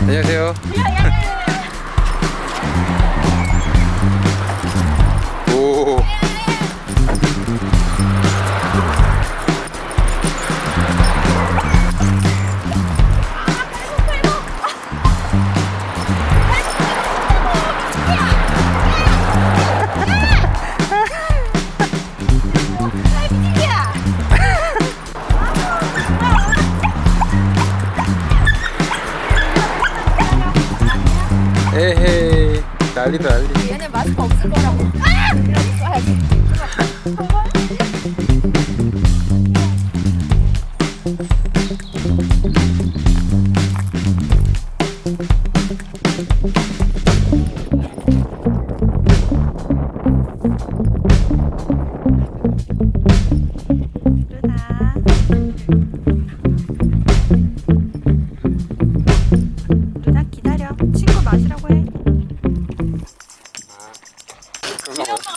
안녕하세요. 에헤이 난리다 난리 얘네 마스크 없을 거라고. 아! 이라고 써야지.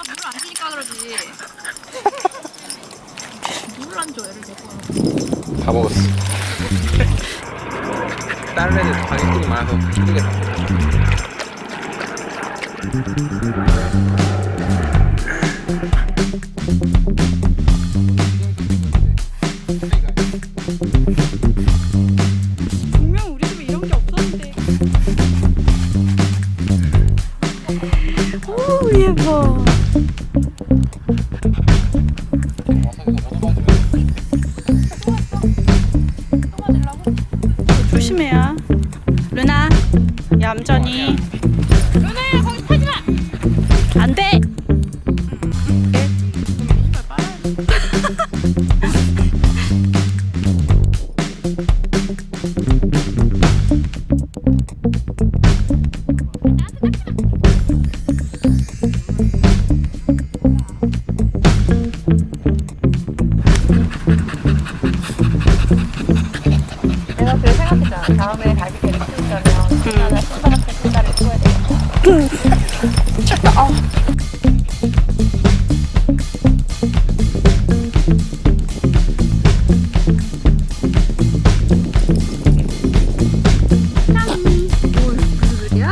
물을 안 주니까 그러지. 물을 안 줘, 얘를 데리고. 다 먹었어 다른 애들 방해꾼이 많아서 힘들겠다 분명 조심해야. 루나 얌전히. 누나야, 거기 타지 마! 안 돼. 생각했잖아. 다음에 갈비뼈를 키우려면 신나는 손가락에 손가락을 키워야 돼. 뭘 무슨 소리야?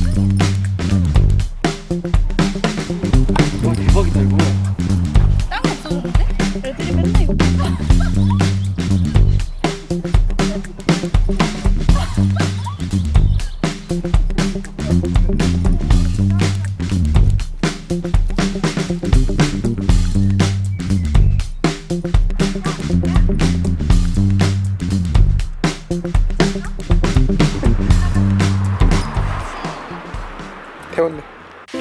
태웠네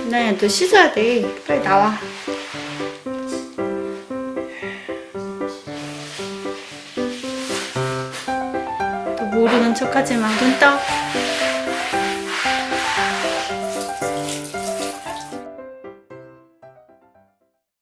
네, 너 씻어야 돼. 빨리 나와. 또 모르는 척하지 마. 눈 떠.